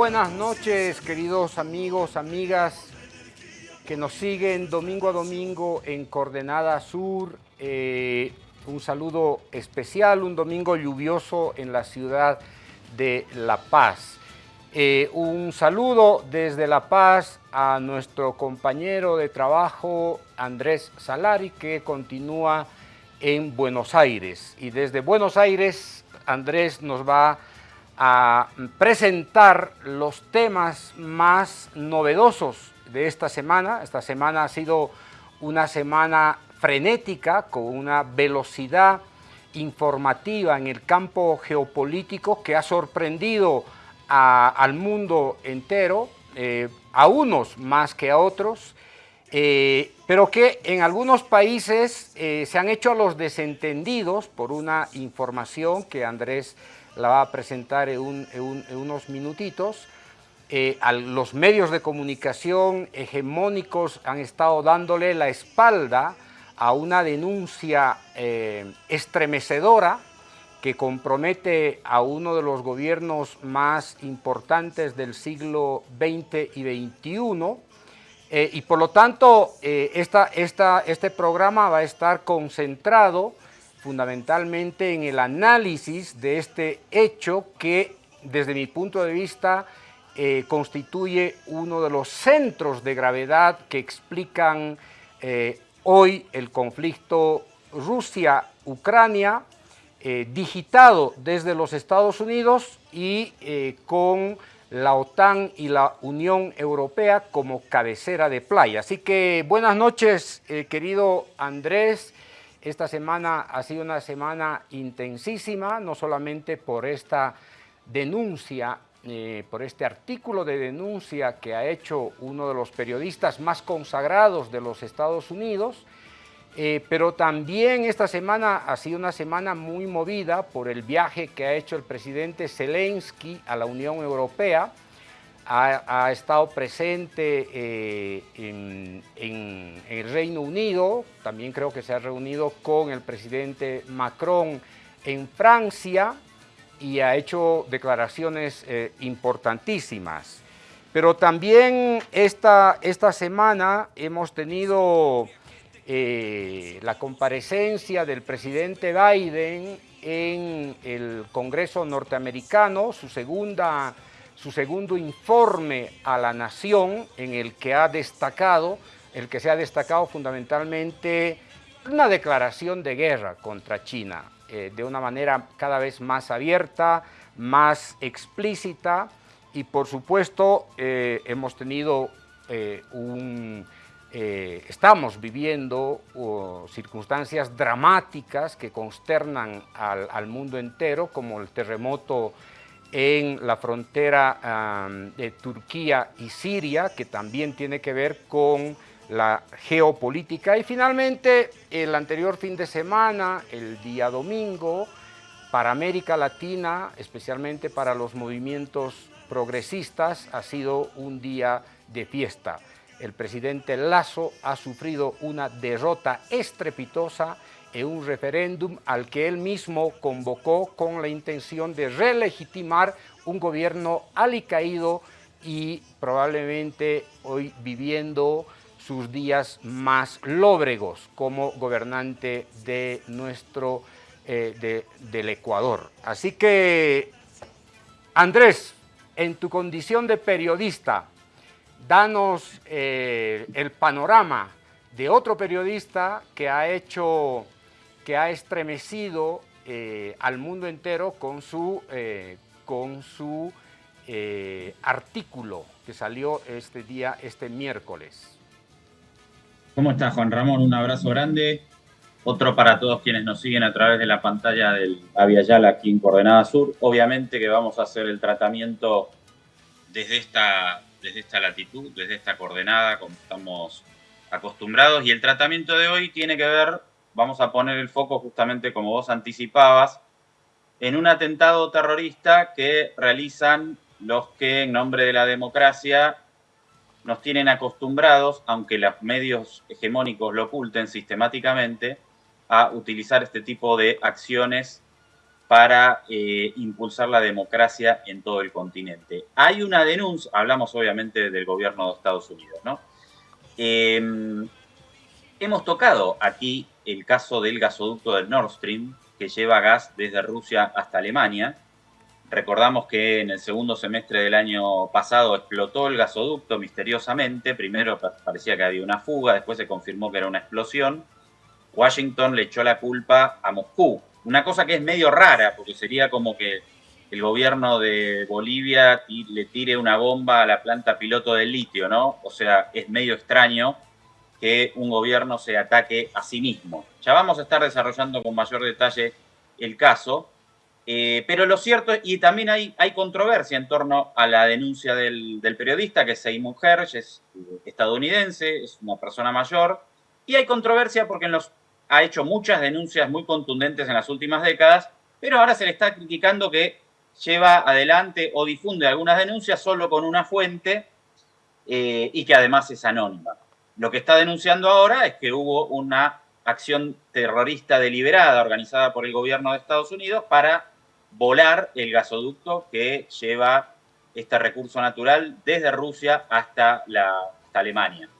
Buenas noches, queridos amigos, amigas que nos siguen domingo a domingo en Coordenada Sur. Eh, un saludo especial, un domingo lluvioso en la ciudad de La Paz. Eh, un saludo desde La Paz a nuestro compañero de trabajo Andrés Salari que continúa en Buenos Aires. Y desde Buenos Aires Andrés nos va a presentar los temas más novedosos de esta semana. Esta semana ha sido una semana frenética con una velocidad informativa en el campo geopolítico que ha sorprendido al mundo entero, eh, a unos más que a otros, eh, pero que en algunos países eh, se han hecho a los desentendidos por una información que Andrés la va a presentar en, unos minutitos. Eh, a los medios de comunicación hegemónicos han estado dándole la espalda a una denuncia eh, estremecedora que compromete a uno de los gobiernos más importantes del siglo XX y XXI, eh, y por lo tanto este programa va a estar concentrado fundamentalmente en el análisis de este hecho que desde mi punto de vista eh, constituye uno de los centros de gravedad que explican eh, hoy el conflicto Rusia-Ucrania, eh, digitado desde los Estados Unidos y con la OTAN y la Unión Europea como cabecera de playa. Así que buenas noches, querido Andrés, esta semana ha sido una semana intensísima, no solamente por esta denuncia, eh, por este artículo de denuncia que ha hecho uno de los periodistas más consagrados de los Estados Unidos, eh, pero también esta semana ha sido una semana muy movida por el viaje que ha hecho el presidente Zelensky a la Unión Europea, ha, estado presente eh, en, el Reino Unido, también creo que se ha reunido con el presidente Macron en Francia y ha hecho declaraciones eh, importantísimas. Pero también esta, esta semana hemos tenido eh, la comparecencia del presidente Biden en el Congreso norteamericano, su segunda su segundo informe a la nación en el que ha destacado, el que se ha destacado fundamentalmente una declaración de guerra contra China, eh, de una manera cada vez más abierta, más explícita y por supuesto eh, hemos tenido eh, un... estamos viviendo circunstancias dramáticas que consternan al, al mundo entero, como el terremoto en la frontera de Turquía y Siria, que también tiene que ver con la geopolítica. Y finalmente, el anterior fin de semana, el día domingo, para América Latina, especialmente para los movimientos progresistas, ha sido un día de fiesta. El presidente Lazo ha sufrido una derrota estrepitosa en un referéndum al que él mismo convocó con la intención de relegitimar un gobierno alicaído y probablemente hoy viviendo sus días más lóbregos como gobernante de nuestro, eh, del Ecuador. Así que, Andrés, en tu condición de periodista, danos eh, el panorama de otro periodista que ha hecho que ha estremecido eh, al mundo entero con su, eh, con su eh, artículo que salió este día, este miércoles. ¿Cómo estás, Juan Ramón? Un abrazo grande. Otro para todos quienes nos siguen a través de la pantalla del Aviala aquí en Coordenada Sur. Obviamente que vamos a hacer el tratamiento desde esta, desde esta latitud, desde esta coordenada, como estamos acostumbrados. Y el tratamiento de hoy tiene que ver vamos a poner el foco justamente como vos anticipabas, en un atentado terrorista que realizan los que en nombre de la democracia nos tienen acostumbrados, aunque los medios hegemónicos lo oculten sistemáticamente, a utilizar este tipo de acciones para eh, impulsar la democracia en todo el continente. Hay una denuncia, hablamos obviamente del gobierno de Estados Unidos, ¿no? Em, hemos tocado aquí el caso del gasoducto del Nord Stream, que lleva gas desde Rusia hasta Alemania. Recordamos que en el segundo semestre del año pasado explotó el gasoducto misteriosamente. Primero parecía que había una fuga, después se confirmó que era una explosión. Washington le echó la culpa a Moscú. Una cosa que es medio rara, porque sería como que el gobierno de Bolivia le tire una bomba a la planta piloto del litio, ¿no? O sea, es medio extraño que un gobierno se ataque a sí mismo. Ya vamos a estar desarrollando con mayor detalle el caso, eh, pero lo cierto, y también hay, hay controversia en torno a la denuncia del, periodista, que es Seymour Hersh, es estadounidense, es una persona mayor, y hay controversia porque los, ha hecho muchas denuncias muy contundentes en las últimas décadas, pero ahora se le está criticando que lleva adelante o difunde algunas denuncias solo con una fuente eh, y que además es anónima. Lo que está denunciando ahora es que hubo una acción terrorista deliberada organizada por el gobierno de Estados Unidos para volar el gasoducto que lleva este recurso natural desde Rusia hasta, Alemania.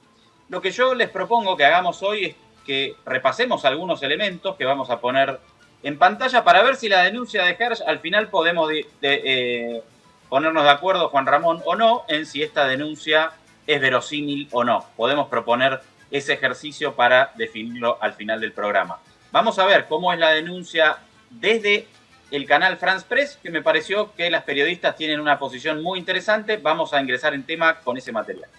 Lo que yo les propongo que hagamos hoy es que repasemos algunos elementos que vamos a poner en pantalla para ver si la denuncia de Hersh al final podemos eh, ponernos de acuerdo, Juan Ramón, o no, en si esta denuncia es verosímil o no. Podemos proponer ese ejercicio para definirlo al final del programa. Vamos a ver cómo es la denuncia desde el canal France Press, que me pareció que las periodistas tienen una posición muy interesante. Vamos a ingresar en tema con ese material.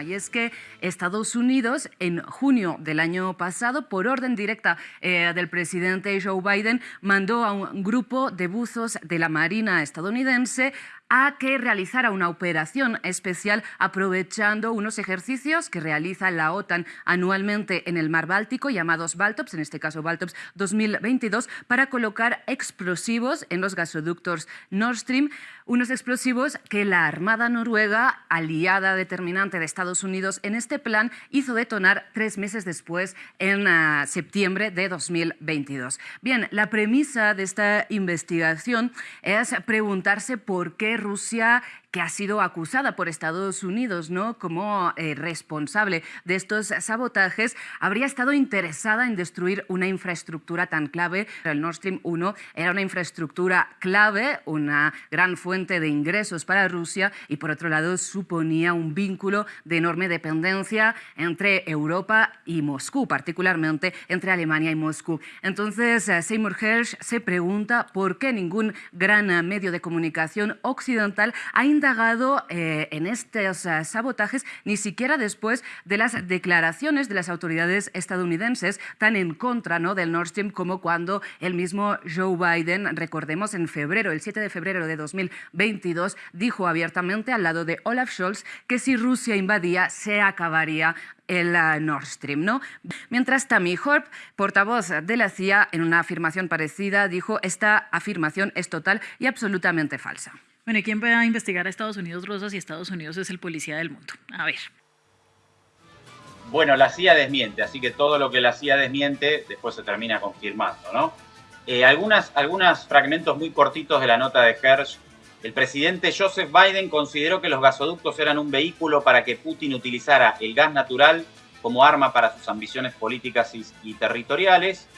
Y es que Estados Unidos, en junio del año pasado, por orden directa eh, del presidente Joe Biden, mandó a un grupo de buzos de la Marina estadounidense a que realizara una operación especial aprovechando unos ejercicios que realiza la OTAN anualmente en el mar Báltico, llamados Baltops, en este caso Baltops 2022, para colocar explosivos en los gasoductos Nord Stream, unos explosivos que la Armada noruega, aliada determinante de Estados Unidos en este plan, hizo detonar tres meses después, en ah, septiembre de 2022. Bien, la premisa de esta investigación es preguntarse por qué Rusia que ha sido acusada por Estados Unidos ¿no? como eh, responsable de estos sabotajes, habría estado interesada en destruir una infraestructura tan clave. El Nord Stream 1 era una infraestructura clave, una gran fuente de ingresos para Rusia y por otro lado suponía un vínculo de enorme dependencia entre Europa y Moscú, particularmente entre Alemania y Moscú. Entonces eh, Seymour Hersh se pregunta por qué ningún gran medio de comunicación occidental ha indagado eh, en estos eh, sabotajes ni siquiera después de las declaraciones de las autoridades estadounidenses tan en contra ¿no? del Nord Stream como cuando el mismo Joe Biden, recordemos en febrero, el 7 de febrero de 2022, dijo abiertamente al lado de Olaf Scholz que si Rusia invadía se acabaría el eh, Nord Stream. ¿no? Mientras Tammy Horp, portavoz de la CIA, en una afirmación parecida, dijo esta afirmación es total y absolutamente falsa. Bueno, ¿y quién va a investigar a Estados Unidos, Rosa, si Estados Unidos es el policía del mundo? A ver. Bueno, la CIA desmiente, así que todo lo que la CIA desmiente después se termina confirmando, ¿no? Eh, algunas, algunos fragmentos muy cortitos de la nota de Hersh. El presidente Joseph Biden consideró que los gasoductos eran un vehículo para que Putin utilizara el gas natural como arma para sus ambiciones políticas y territoriales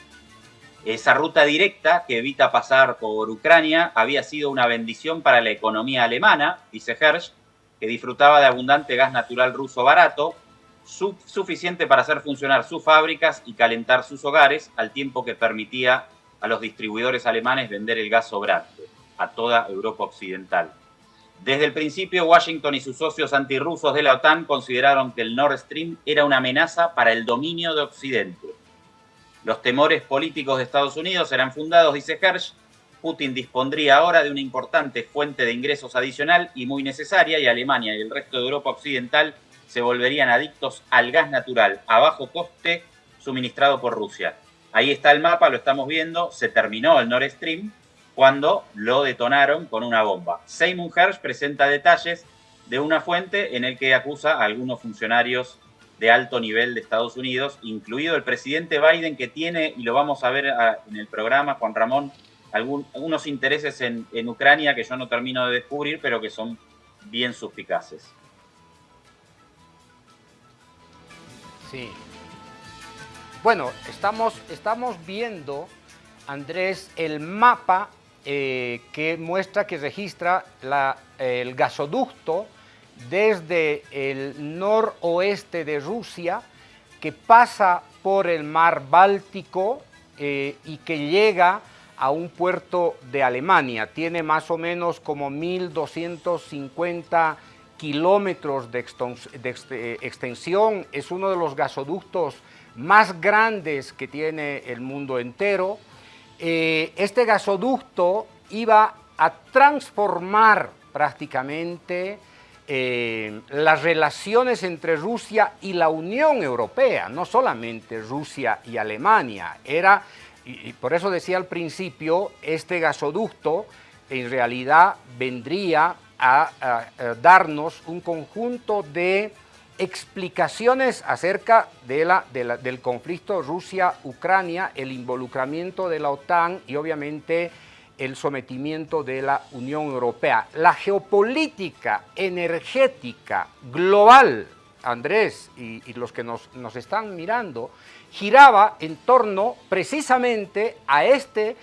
esa ruta directa que evita pasar por Ucrania había sido una bendición para la economía alemana, dice Hersch, que disfrutaba de abundante gas natural ruso barato, suficiente para hacer funcionar sus fábricas y calentar sus hogares, al tiempo que permitía a los distribuidores alemanes vender el gas sobrante a toda Europa occidental. Desde el principio, Washington y sus socios antirrusos de la OTAN consideraron que el Nord Stream era una amenaza para el dominio de Occidente los temores políticos de Estados Unidos serán fundados, dice Hersh. Putin dispondría ahora de una importante fuente de ingresos adicional y muy necesaria, y Alemania y el resto de Europa Occidental se volverían adictos al gas natural a bajo coste suministrado por Rusia. Ahí está el mapa, lo estamos viendo, se terminó el Nord Stream cuando lo detonaron con una bomba. Seymour Hersh presenta detalles de una fuente en el que acusa a algunos funcionarios de alto nivel de Estados Unidos, incluido el presidente Biden, que tiene, y lo vamos a ver ah, en el programa, Juan Ramón, algunos intereses en, en Ucrania que yo no termino de descubrir, pero que son bien suspicaces. Sí. Bueno, estamos, estamos viendo, Andrés, el mapa eh, que muestra, que registra el gasoducto desde el noroeste de Rusia, que pasa por el mar Báltico eh, y que llega a un puerto de Alemania. Tiene más o menos como 1.250 kilómetros de, eh, extensión. Es uno de los gasoductos más grandes que tiene el mundo entero. Eh, este gasoducto iba a transformar prácticamente eh, las relaciones entre Rusia y la Unión Europea, no solamente Rusia y Alemania. Era, y por eso decía al principio, este gasoducto en realidad vendría a, darnos un conjunto de explicaciones acerca de la, del conflicto Rusia-Ucrania, el involucramiento de la OTAN y obviamente el sometimiento de la Unión Europea. La geopolítica energética global, Andrés y, los que nos, están mirando, giraba en torno precisamente a este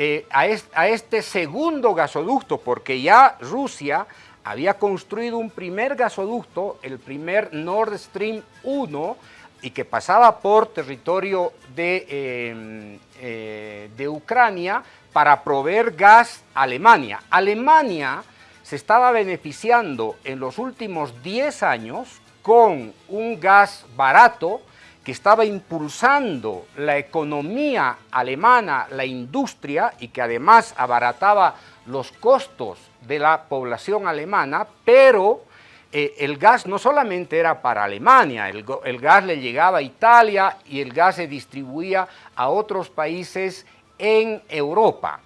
eh, a, este, segundo gasoducto, porque ya Rusia había construido un primer gasoducto, el primer Nord Stream 1, y que pasaba por territorio de, em, eh, de Ucrania para proveer gas a Alemania. Alemania se estaba beneficiando en los últimos 10 años con un gas barato que estaba impulsando la economía alemana, la industria, y que además abarataba los costos de la población alemana, pero eh, el gas no solamente era para Alemania, el, gas le llegaba a Italia y el gas se distribuía a otros países en Europa.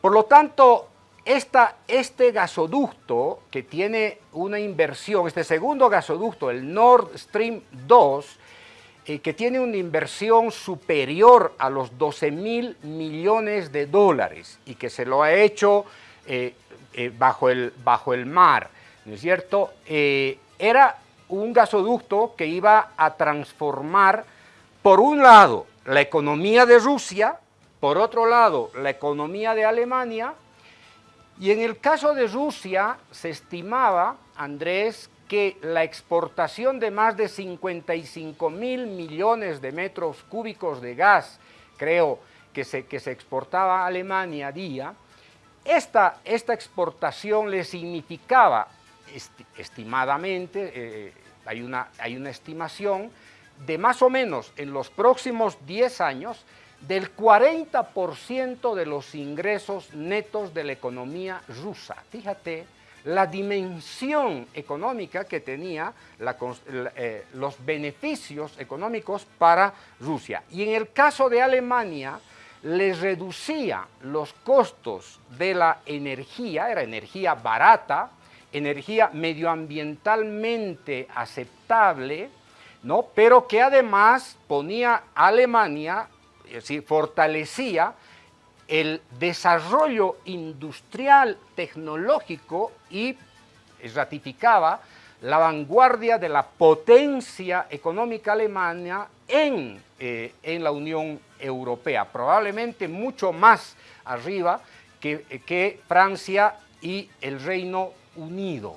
Por lo tanto, este gasoducto que tiene una inversión, este segundo gasoducto, el Nord Stream 2, eh, que tiene una inversión superior a los 12 mil millones de dólares y que se lo ha hecho eh, eh, bajo, el, bajo el mar, ¿no es cierto? era un gasoducto que iba a transformar, por un lado, la economía de Rusia, por otro lado, la economía de Alemania, y en el caso de Rusia se estimaba, Andrés, que la exportación de más de 55 mil millones de metros cúbicos de gas, creo que se, que se exportaba a Alemania a día, esta, esta exportación le significaba, estimadamente, eh, hay, una, hay una estimación, de más o menos en los próximos 10 años, del 40% de los ingresos netos de la economía rusa. Fíjate, la dimensión económica que tenía eh, los beneficios económicos para Rusia. Y en el caso de Alemania, les reducía los costos de la energía, era energía barata, energía medioambientalmente aceptable, ¿no? pero que además ponía a Alemania, decir, fortalecía el desarrollo industrial, tecnológico y ratificaba la vanguardia de la potencia económica alemana en, eh, en la Unión Europea, probablemente mucho más arriba que, que Francia y el Reino Unido.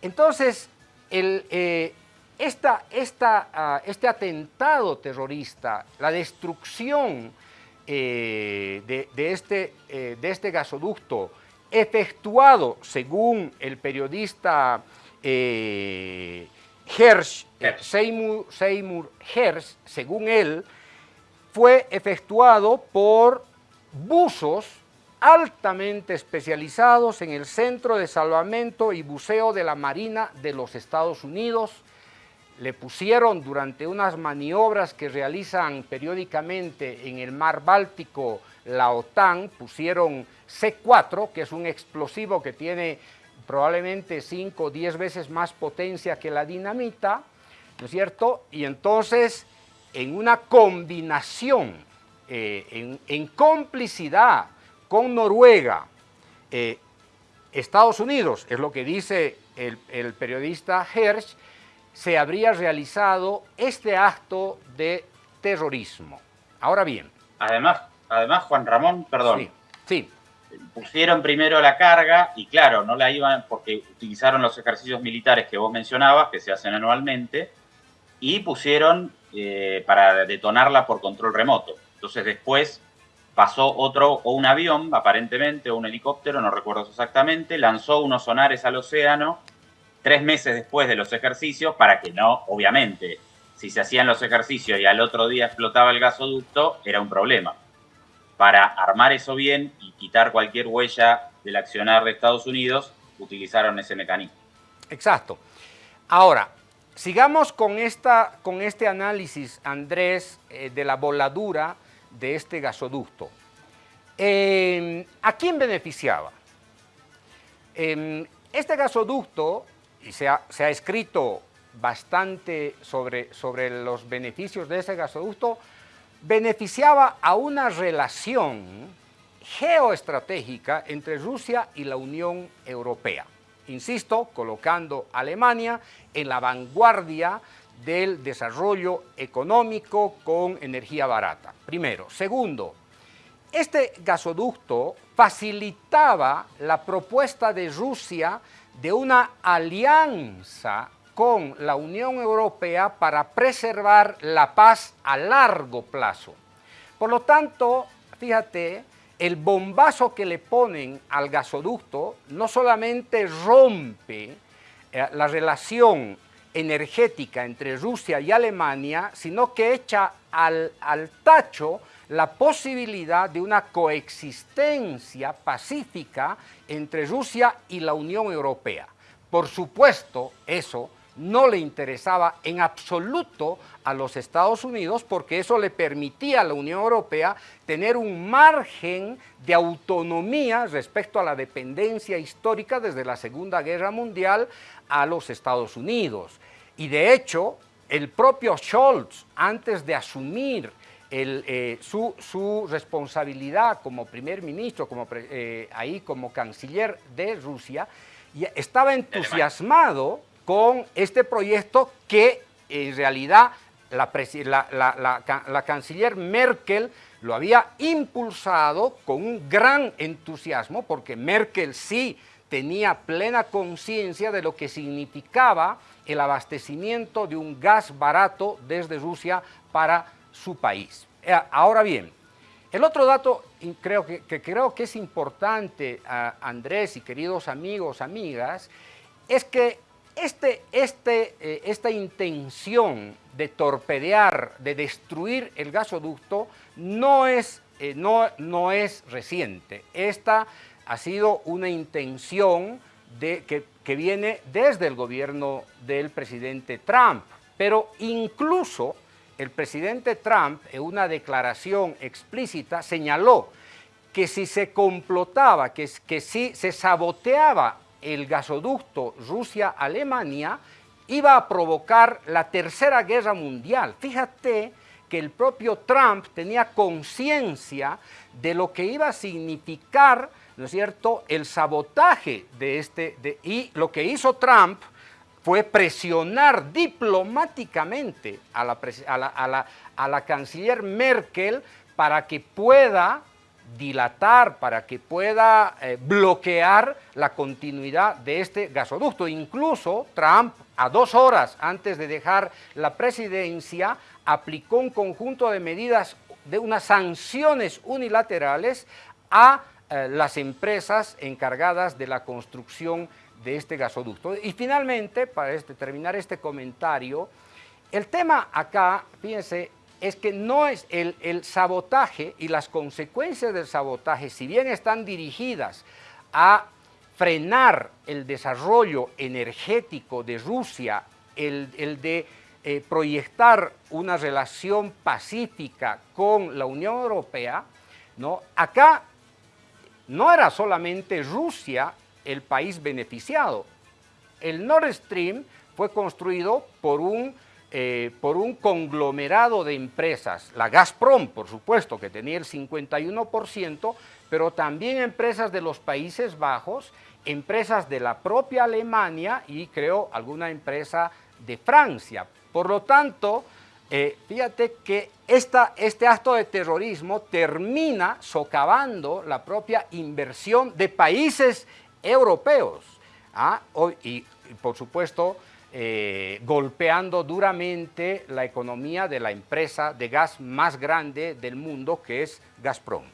Entonces, el, eh, esta, esta, ah, este atentado terrorista, la destrucción eh, de, este, eh, de este gasoducto efectuado, según el periodista eh, Hersh, Seymour, Seymour Hersh, según él, fue efectuado por buzos altamente especializados en el Centro de Salvamento y Buceo de la Marina de los Estados Unidos, le pusieron durante unas maniobras que realizan periódicamente en el mar Báltico la OTAN, pusieron C4, que es un explosivo que tiene probablemente 5 o 10 veces más potencia que la dinamita, ¿no es cierto? Y entonces, en una combinación, eh, en, complicidad con Noruega, eh, Estados Unidos, es lo que dice el, el periodista Hersch, se habría realizado este acto de terrorismo. Ahora bien. Además, además Juan Ramón, perdón. Sí, Pusieron primero la carga y claro, no la iban porque utilizaron los ejercicios militares que vos mencionabas, que se hacen anualmente, y pusieron eh, para detonarla por control remoto. Entonces después pasó otro, o un avión, aparentemente, o un helicóptero, no recuerdo exactamente, lanzó unos sonares al océano tres meses después de los ejercicios para que no, obviamente, si se hacían los ejercicios y al otro día explotaba el gasoducto, era un problema. Para armar eso bien y quitar cualquier huella del accionar de Estados Unidos, utilizaron ese mecanismo. Exacto. Ahora, sigamos con, esta, con este análisis, Andrés, eh, de la voladura de este gasoducto. Em, ¿A quién beneficiaba? Em, este gasoducto, y se ha, escrito bastante sobre, sobre los beneficios de ese gasoducto, beneficiaba a una relación geoestratégica entre Rusia y la Unión Europea. Insisto, colocando a Alemania en la vanguardia del desarrollo económico con energía barata. Primero. Segundo, este gasoducto facilitaba la propuesta de Rusia de una alianza con la Unión Europea para preservar la paz a largo plazo. Por lo tanto, fíjate, el bombazo que le ponen al gasoducto no solamente rompe eh, la relación energética entre Rusia y Alemania, sino que echa al, al tacho la posibilidad de una coexistencia pacífica entre Rusia y la Unión Europea. Por supuesto, eso no le interesaba en absoluto a los Estados Unidos porque eso le permitía a la Unión Europea tener un margen de autonomía respecto a la dependencia histórica desde la Segunda Guerra Mundial a los Estados Unidos. Y de hecho, el propio Scholz, antes de asumir eh, su, responsabilidad como primer ministro, como, eh, ahí como canciller de Rusia, estaba entusiasmado con este proyecto que en realidad la, canciller Merkel lo había impulsado con un gran entusiasmo, porque Merkel sí tenía plena conciencia de lo que significaba el abastecimiento de un gas barato desde Rusia para su país. Eh, ahora bien, el otro dato creo que, creo que es importante, Andrés y queridos amigos, amigas, es que este, este, eh, esta intención de torpedear, de destruir el gasoducto, no es, eh, no, no es reciente. Esta ha sido una intención que, que viene desde el gobierno del presidente Trump, pero incluso el presidente Trump en una declaración explícita señaló que si se complotaba, que, si se saboteaba el gasoducto Rusia-Alemania iba a provocar la tercera guerra mundial. Fíjate que el propio Trump tenía conciencia de lo que iba a significar, ¿no es cierto?, el sabotaje de este, y lo que hizo Trump fue presionar diplomáticamente a la, a la, a la canciller Merkel para que pueda dilatar, para que pueda eh, bloquear la continuidad de este gasoducto. Incluso Trump, a dos horas antes de dejar la presidencia, aplicó un conjunto de medidas, de unas sanciones unilaterales a eh, las empresas encargadas de la construcción de este gasoducto. Y finalmente, para este, terminar este comentario, el tema acá, fíjense, es que no es el, sabotaje y las consecuencias del sabotaje, si bien están dirigidas a frenar el desarrollo energético de Rusia, el, de eh, proyectar una relación pacífica con la Unión Europea, ¿no? acá no era solamente Rusia el país beneficiado. El Nord Stream fue construido por un eh, por un conglomerado de empresas, la Gazprom, por supuesto, que tenía el 51%, pero también empresas de los Países Bajos, empresas de la propia Alemania y creo alguna empresa de Francia. Por lo tanto, eh, fíjate que este acto de terrorismo termina socavando la propia inversión de países europeos ¿ah? y, por supuesto, eh, golpeando duramente la economía de la empresa de gas más grande del mundo, que es Gazprom.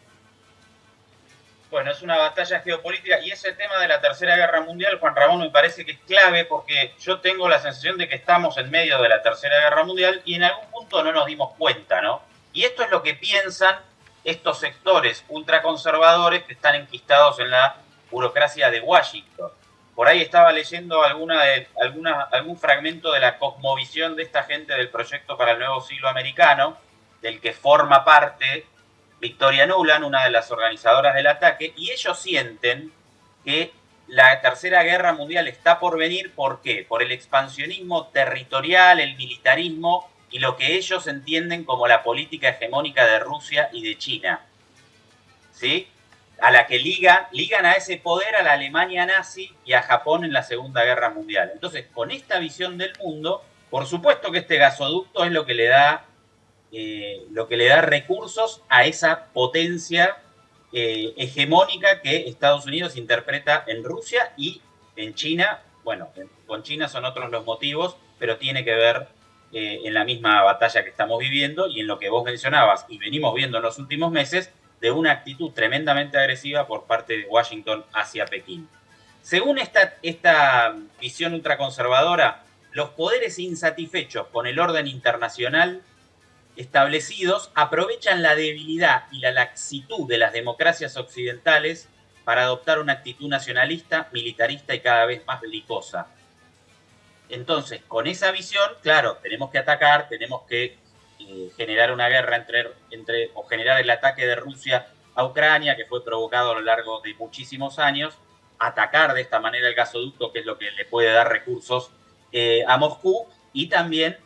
Bueno, es una batalla geopolítica y ese tema de la Tercera Guerra Mundial, Juan Ramón, me parece que es clave porque yo tengo la sensación de que estamos en medio de la Tercera Guerra Mundial y en algún punto no nos dimos cuenta, ¿no? Y esto es lo que piensan estos sectores ultraconservadores que están enquistados en la burocracia de Washington. Por ahí estaba leyendo alguna alguna, algún fragmento de la cosmovisión de esta gente del proyecto para el nuevo siglo americano, del que forma parte Victoria Nuland, una de las organizadoras del ataque, y ellos sienten que la Tercera Guerra Mundial está por venir, ¿por qué? Por el expansionismo territorial, el militarismo y lo que ellos entienden como la política hegemónica de Rusia y de China. ¿Sí? A la que ligan, ligan a ese poder a la Alemania nazi y a Japón en la Segunda Guerra Mundial. Entonces, con esta visión del mundo, por supuesto que este gasoducto es lo que le da eh, lo que le da recursos a esa potencia eh, hegemónica que Estados Unidos interpreta en Rusia y en China. Bueno, con China son otros los motivos, pero tiene que ver eh, en la misma batalla que estamos viviendo y en lo que vos mencionabas y venimos viendo en los últimos meses de una actitud tremendamente agresiva por parte de Washington hacia Pekín. Según esta, esta visión ultraconservadora, los poderes insatisfechos con el orden internacional establecidos aprovechan la debilidad y la laxitud de las democracias occidentales para adoptar una actitud nacionalista, militarista y cada vez más belicosa. Entonces, con esa visión, claro, tenemos que atacar, tenemos que generar una guerra entre, entre, o generar el ataque de Rusia a Ucrania, que fue provocado a lo largo de muchísimos años, atacar de esta manera el gasoducto, que es lo que le puede dar recursos eh, a Moscú, y también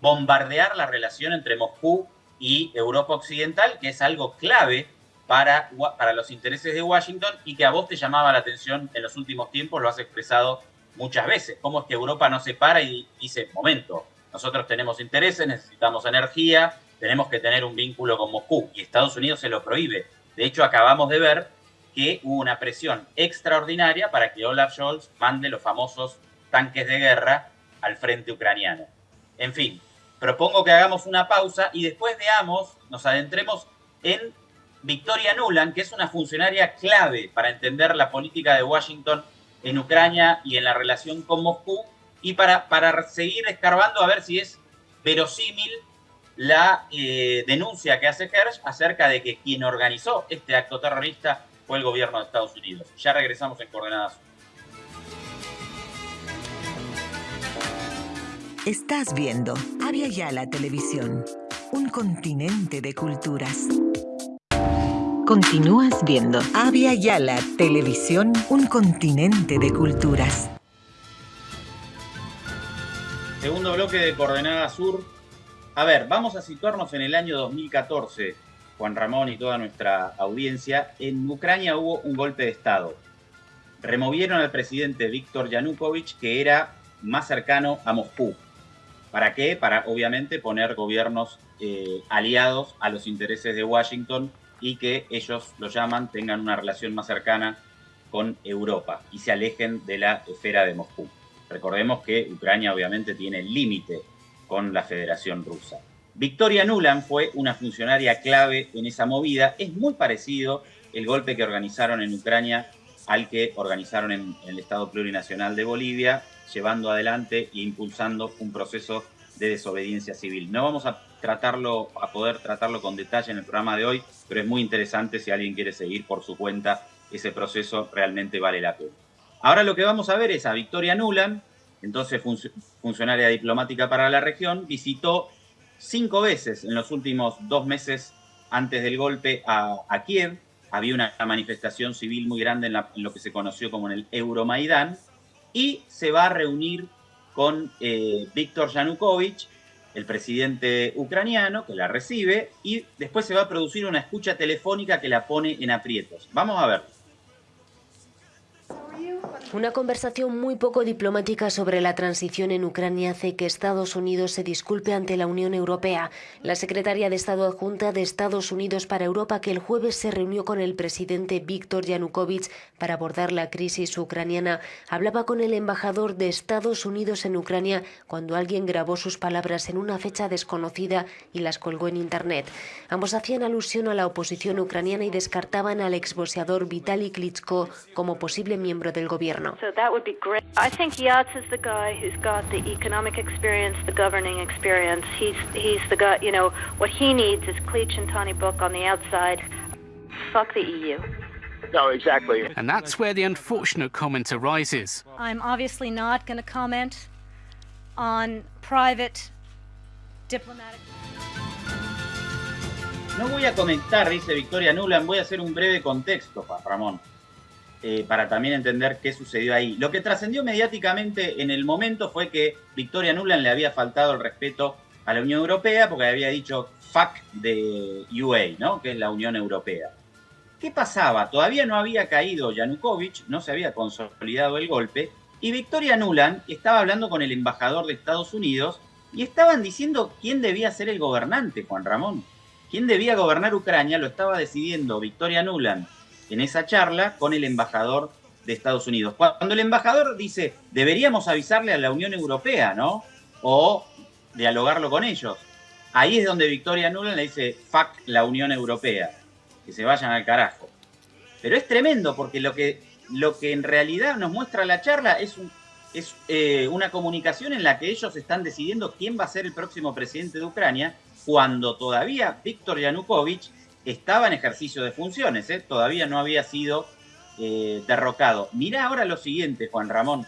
bombardear la relación entre Moscú y Europa Occidental, que es algo clave para, para los intereses de Washington y que a vos te llamaba la atención en los últimos tiempos, lo has expresado muchas veces. ¿Cómo es que Europa no se para y dice, momento, nosotros tenemos intereses, necesitamos energía, tenemos que tener un vínculo con Moscú y Estados Unidos se lo prohíbe? De hecho, acabamos de ver que hubo una presión extraordinaria para que Olaf Scholz mande los famosos tanques de guerra al frente ucraniano. En fin, propongo que hagamos una pausa y después veamos, nos adentremos en Victoria Nuland, que es una funcionaria clave para entender la política de Washington en Ucrania y en la relación con Moscú, y para, para seguir escarbando a ver si es verosímil la eh, denuncia que hace Hersh acerca de que quien organizó este acto terrorista fue el gobierno de Estados Unidos. Ya regresamos en Coordenadas. Estás viendo Avia Yala Televisión, un continente de culturas. Continúas viendo Avia Yala Televisión, un continente de culturas. Segundo bloque de Coordenada Sur. A ver, vamos a situarnos en el año 2014, Juan Ramón y toda nuestra audiencia. En Ucrania hubo un golpe de Estado. Removieron al presidente Víctor Yanukovych, que era más cercano a Moscú. ¿Para qué? Para obviamente poner gobiernos eh, aliados a los intereses de Washington y que ellos lo llaman, tengan una relación más cercana con Europa y se alejen de la esfera de Moscú. Recordemos que Ucrania obviamente tiene límite con la Federación Rusa. Victoria Nuland fue una funcionaria clave en esa movida. Es muy parecido el golpe que organizaron en Ucrania al que organizaron en el Estado Plurinacional de Bolivia llevando adelante e impulsando un proceso de desobediencia civil. No vamos a tratarlo, a poder tratarlo con detalle en el programa de hoy, pero es muy interesante si alguien quiere seguir por su cuenta ese proceso, realmente vale la pena. Ahora lo que vamos a ver es a Victoria Nuland, entonces funcionaria diplomática para la región, visitó cinco veces en los últimos dos meses antes del golpe a, Kiev. Había una manifestación civil muy grande en, lo que se conoció como en el Euromaidán, y se va a reunir con eh, Víctor Yanukovych, el presidente ucraniano, que la recibe, y después se va a producir una escucha telefónica que la pone en aprietos. Vamos a ver. Una conversación muy poco diplomática sobre la transición en Ucrania hace que Estados Unidos se disculpe ante la Unión Europea. La secretaria de Estado adjunta de Estados Unidos para Europa, que el jueves se reunió con el presidente Víctor Yanukovych para abordar la crisis ucraniana, hablaba con el embajador de Estados Unidos en Ucrania cuando alguien grabó sus palabras en una fecha desconocida y las colgó en Internet. Ambos hacían alusión a la oposición ucraniana y descartaban al exboxeador Vitaly Klitschko como posible miembro del gobierno. gobierno. So that would be great. I think Yats is the guy who's got the economic experience, the governing experience. He's he's the guy. You know what he needs is Cleach and Tony Book on the outside. Fuck the EU. No, exactly. And that's where the unfortunate comment arises. I'm obviously not going to comment on private diplomatic. No voy a comentar, dice Victoria Nuland, voy a hacer un breve contexto, Juan Ramón. Eh, para también entender qué sucedió ahí. Lo que trascendió mediáticamente en el momento fue que Victoria Nuland le había faltado el respeto a la Unión Europea porque había dicho fuck de UA, ¿no? que es la Unión Europea. ¿Qué pasaba? Todavía no había caído Yanukovych, no se había consolidado el golpe, y Victoria Nuland estaba hablando con el embajador de Estados Unidos y estaban diciendo quién debía ser el gobernante, Juan Ramón. ¿Quién debía gobernar Ucrania? Lo estaba decidiendo Victoria Nuland en esa charla con el embajador de Estados Unidos. Cuando el embajador dice, deberíamos avisarle a la Unión Europea, ¿no? O dialogarlo con ellos. Ahí es donde Victoria Nuland le dice, fuck la Unión Europea, que se vayan al carajo. Pero es tremendo porque lo que, lo que en realidad nos muestra la charla es, es eh, una comunicación en la que ellos están decidiendo quién va a ser el próximo presidente de Ucrania, cuando todavía Víctor Yanukovych estaba en ejercicio de funciones, ¿eh? todavía no había sido eh, derrocado. Mirá ahora lo siguiente, Juan Ramón.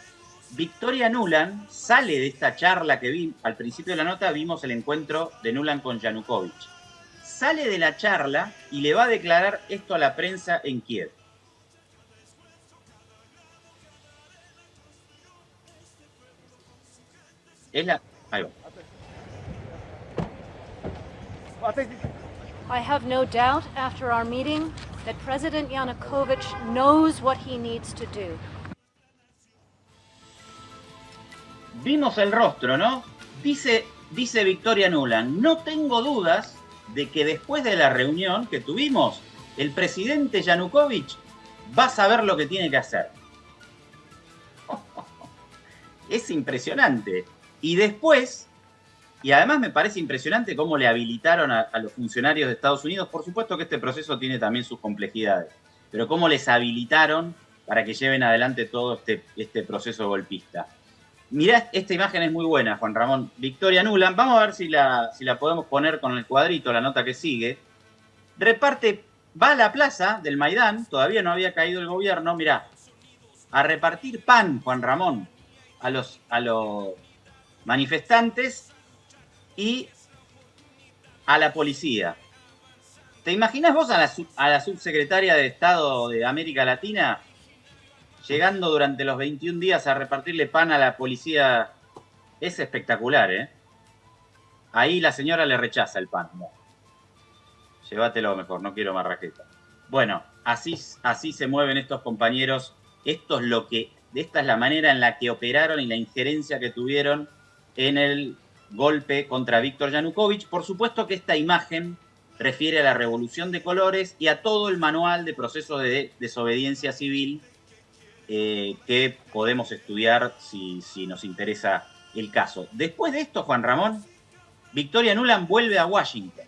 Victoria Nuland sale de esta charla que vi, al principio de la nota vimos el encuentro de Nuland con Yanukovych. Sale de la charla y le va a declarar esto a la prensa en Kiev. Es la... Ahí va. I have no doubt after our meeting that President Yanukovych knows what he needs to do. Vimos el rostro, ¿no? Dice, dice Victoria Nuland, no tengo dudas de que después de la reunión que tuvimos, el presidente Yanukovych va a saber lo que tiene que hacer. es impresionante. Y después y además me parece impresionante cómo le habilitaron a, los funcionarios de Estados Unidos. Por supuesto que este proceso tiene también sus complejidades, pero cómo les habilitaron para que lleven adelante todo este, este proceso golpista. Mirá, esta imagen es muy buena, Juan Ramón. Victoria Nuland, vamos a ver si la, si la podemos poner con el cuadrito, la nota que sigue. Reparte, va a la plaza del Maidán, todavía no había caído el gobierno, mirá, a repartir pan, Juan Ramón, a los, a los manifestantes y a la policía. ¿Te imaginas vos a la, subsecretaria de Estado de América Latina llegando durante los 21 días a repartirle pan a la policía? Es espectacular, ¿eh? Ahí la señora le rechaza el pan. Llévatelo mejor, no quiero más raqueta. Bueno, así, así se mueven estos compañeros. Esto es lo que, esta es la manera en la que operaron y la injerencia que tuvieron en el golpe contra Víctor Yanukovych. Por supuesto que esta imagen refiere a la revolución de colores y a todo el manual de proceso de desobediencia civil eh, que podemos estudiar si, nos interesa el caso. Después de esto, Juan Ramón, Victoria Nuland vuelve a Washington.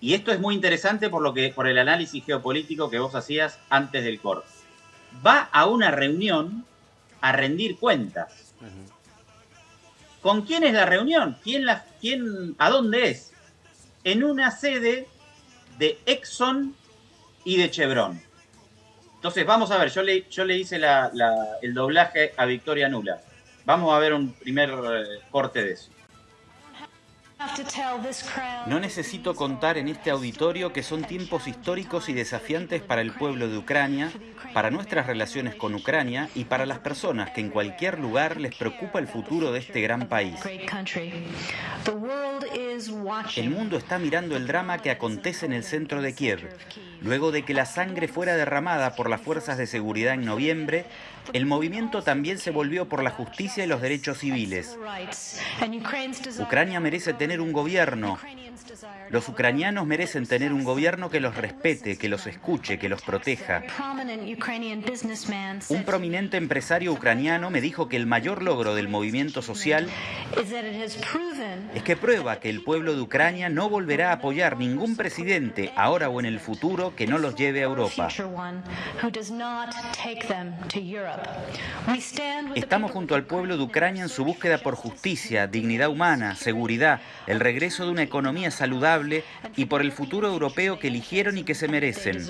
Y esto es muy interesante por, lo que, por el análisis geopolítico que vos hacías antes del corte. Va a una reunión a rendir cuentas. ¿Con quién es la reunión? ¿Quién la, quién, ¿A dónde es? En una sede de Exxon y de Chevron. Entonces, vamos a ver, yo le, yo le hice el doblaje a Victoria Nula. Vamos a ver un primer eh, corte de eso. No necesito contar en este auditorio que son tiempos históricos y desafiantes para el pueblo de Ucrania, para nuestras relaciones con Ucrania y para las personas que en cualquier lugar les preocupa el futuro de este gran país. El mundo está mirando el drama que acontece en el centro de Kiev. Luego de que la sangre fuera derramada por las fuerzas de seguridad en noviembre, el movimiento también se volvió por la justicia y los derechos civiles. Ucrania merece tener un gobierno. Los ucranianos merecen tener un gobierno que los respete, que los escuche, que los proteja. Un prominente empresario ucraniano me dijo que el mayor logro del movimiento social es que prueba que el pueblo de Ucrania no volverá a apoyar ningún presidente, ahora o en el futuro, que no los lleve a Europa. Estamos junto al pueblo de Ucrania en su búsqueda por justicia, dignidad humana, seguridad, el regreso de una economía saludable y por el futuro europeo que eligieron y que se merecen.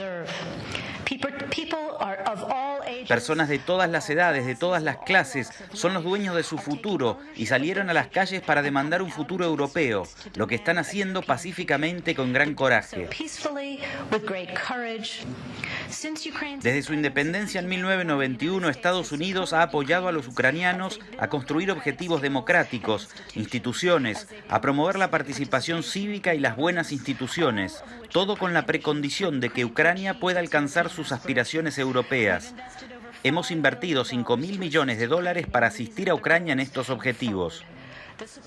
Personas de todas las edades, de todas las clases, son los dueños de su futuro y salieron a las calles para demandar un futuro europeo, lo que están haciendo pacíficamente con gran coraje. Desde su independencia en 1991, Estados Unidos ha apoyado a los ucranianos a construir objetivos democráticos, instituciones, a promover la participación cívica y las buenas instituciones, todo con la precondición de que Ucrania pueda alcanzar sus aspiraciones europeas. Hemos invertido 5 mil millones de dólares para asistir a Ucrania en estos objetivos.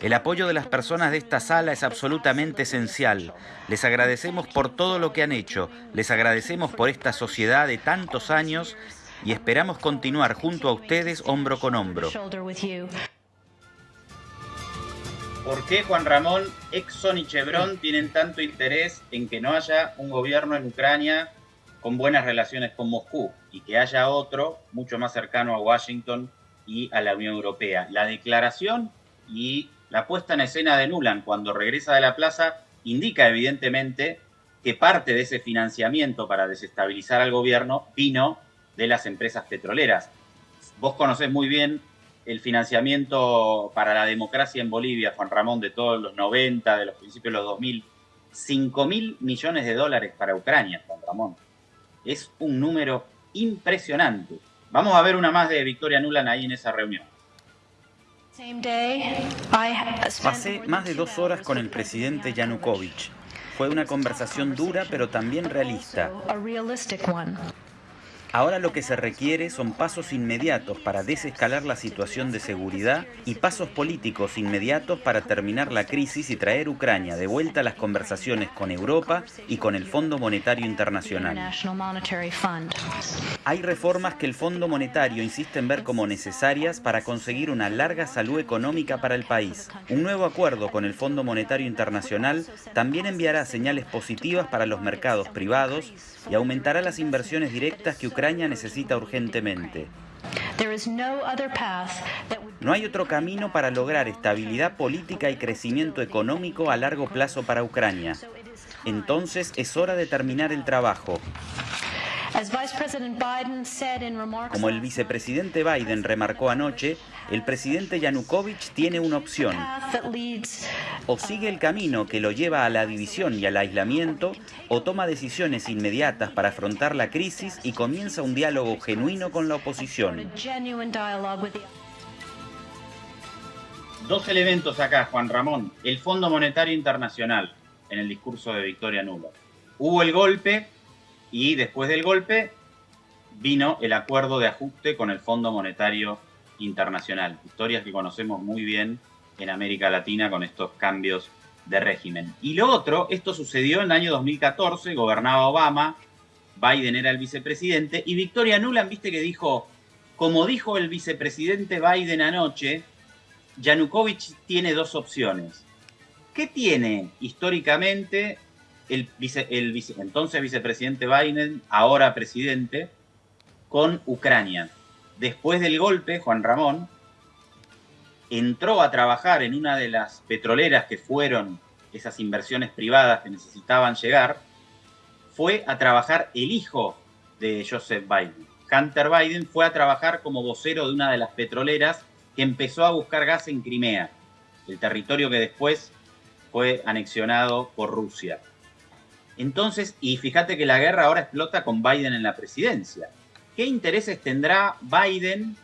El apoyo de las personas de esta sala es absolutamente esencial. Les agradecemos por todo lo que han hecho, les agradecemos por esta sociedad de tantos años y esperamos continuar junto a ustedes hombro con hombro. ¿Por qué Juan Ramón, Exxon y Chevron tienen tanto interés en que no haya un gobierno en Ucrania con buenas relaciones con Moscú y que haya otro mucho más cercano a Washington y a la Unión Europea? La declaración y la puesta en escena de Nuland cuando regresa de la plaza indica evidentemente que parte de ese financiamiento para desestabilizar al gobierno vino de las empresas petroleras. Vos conocés muy bien el financiamiento para la democracia en Bolivia, Juan Ramón, de todos los 90, de los principios de los 2000. 5 mil millones de dólares para Ucrania, Juan Ramón. Es un número impresionante. Vamos a ver una más de Victoria Nuland ahí en esa reunión. Pasé más de dos horas con el presidente Yanukovych. Fue una conversación dura pero también realista. Ahora lo que se requiere son pasos inmediatos para desescalar la situación de seguridad y pasos políticos inmediatos para terminar la crisis y traer Ucrania de vuelta a las conversaciones con Europa y con el Fondo Monetario Internacional. Hay reformas que el Fondo Monetario insiste en ver como necesarias para conseguir una larga salud económica para el país. Un nuevo acuerdo con el Fondo Monetario Internacional también enviará señales positivas para los mercados privados y aumentará las inversiones directas que Ucrania necesita urgentemente. No hay otro camino para lograr estabilidad política y crecimiento económico a largo plazo para Ucrania. Entonces es hora de terminar el trabajo. Como el vicepresidente Biden remarcó anoche, el presidente Yanukovych tiene una opción. O sigue el camino que lo lleva a la división y al aislamiento, o toma decisiones inmediatas para afrontar la crisis y comienza un diálogo genuino con la oposición. Dos elementos acá, Juan Ramón. El Fondo Monetario Internacional, en el discurso de Victoria Nulo. Hubo el golpe y después del golpe vino el acuerdo de ajuste con el Fondo Monetario Internacional. Historias que conocemos muy bien en América Latina con estos cambios de régimen. Y lo otro, esto sucedió en el año 2014, gobernaba Obama, Biden era el vicepresidente, y Victoria Nuland, viste que dijo, como dijo el vicepresidente Biden anoche, Yanukovych tiene dos opciones. ¿Qué tiene históricamente el, entonces vicepresidente Biden, ahora presidente, con Ucrania. Después del golpe, Juan Ramón entró a trabajar en una de las petroleras que fueron esas inversiones privadas que necesitaban llegar, fue a trabajar el hijo de Joseph Biden. Hunter Biden fue a trabajar como vocero de una de las petroleras que empezó a buscar gas en Crimea, el territorio que después fue anexionado por Rusia. Entonces, y fíjate que la guerra ahora explota con Biden en la presidencia. ¿Qué intereses tendrá Biden